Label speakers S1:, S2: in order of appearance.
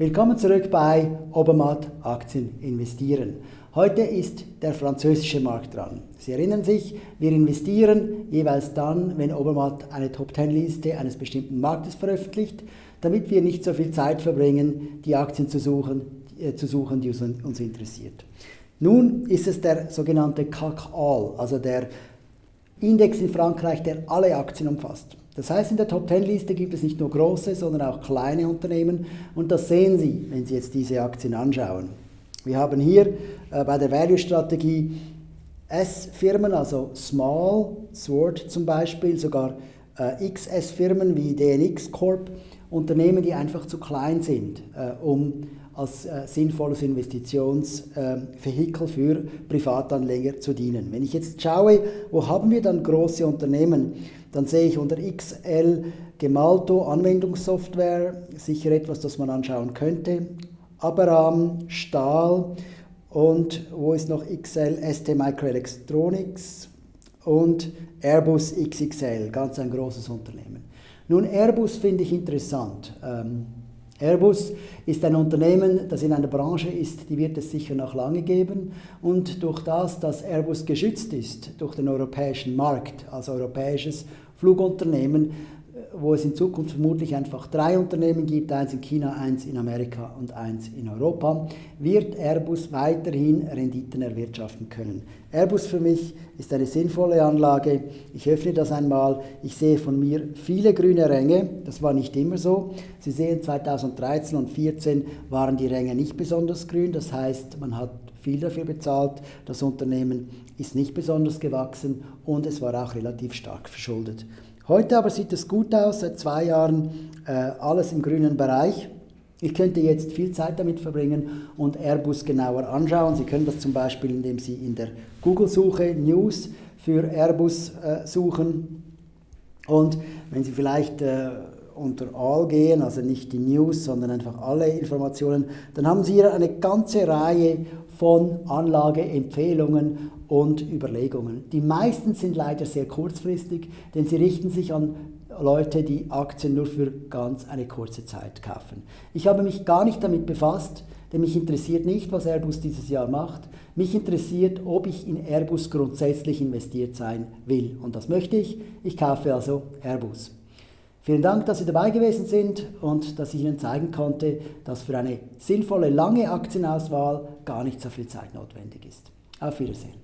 S1: Willkommen zurück bei Obermatt Aktien investieren. Heute ist der französische Markt dran. Sie erinnern sich, wir investieren jeweils dann, wenn Obermatt eine Top-10-Liste eines bestimmten Marktes veröffentlicht, damit wir nicht so viel Zeit verbringen, die Aktien zu suchen, äh, zu suchen die uns, uns interessiert. Nun ist es der sogenannte CAC All, also der Index in Frankreich, der alle Aktien umfasst. Das heißt, in der Top 10 Liste gibt es nicht nur große, sondern auch kleine Unternehmen und das sehen Sie, wenn Sie jetzt diese Aktien anschauen. Wir haben hier äh, bei der Value-Strategie S-Firmen, also Small, Sword zum Beispiel, sogar äh, XS-Firmen wie DNX Corp, Unternehmen, die einfach zu klein sind, äh, um als äh, sinnvolles Investitionsvehikel äh, für Privatanleger zu dienen. Wenn ich jetzt schaue, wo haben wir dann große Unternehmen, dann sehe ich unter XL Gemalto Anwendungssoftware, sicher etwas, das man anschauen könnte. Abraham, Stahl und wo ist noch XL, ST Microelectronics und Airbus XXL, ganz ein großes Unternehmen. Nun, Airbus finde ich interessant. Ähm, Airbus ist ein Unternehmen, das in einer Branche ist, die wird es sicher noch lange geben. Und durch das, dass Airbus geschützt ist durch den europäischen Markt als europäisches Flugunternehmen, wo es in Zukunft vermutlich einfach drei Unternehmen gibt, eins in China, eins in Amerika und eins in Europa, wird Airbus weiterhin Renditen erwirtschaften können. Airbus für mich ist eine sinnvolle Anlage. Ich öffne das einmal. Ich sehe von mir viele grüne Ränge. Das war nicht immer so. Sie sehen, 2013 und 2014 waren die Ränge nicht besonders grün. Das heißt, man hat viel dafür bezahlt. Das Unternehmen ist nicht besonders gewachsen und es war auch relativ stark verschuldet. Heute aber sieht es gut aus, seit zwei Jahren äh, alles im grünen Bereich. Ich könnte jetzt viel Zeit damit verbringen und Airbus genauer anschauen. Sie können das zum Beispiel, indem Sie in der Google-Suche News für Airbus äh, suchen. Und wenn Sie vielleicht äh, unter All gehen, also nicht die News, sondern einfach alle Informationen, dann haben Sie hier eine ganze Reihe von Anlageempfehlungen und Überlegungen. Die meisten sind leider sehr kurzfristig, denn sie richten sich an Leute, die Aktien nur für ganz eine kurze Zeit kaufen. Ich habe mich gar nicht damit befasst, denn mich interessiert nicht, was Airbus dieses Jahr macht. Mich interessiert, ob ich in Airbus grundsätzlich investiert sein will. Und das möchte ich. Ich kaufe also Airbus. Vielen Dank, dass Sie dabei gewesen sind und dass ich Ihnen zeigen konnte, dass für eine sinnvolle lange Aktienauswahl gar nicht so viel Zeit notwendig ist. Auf Wiedersehen.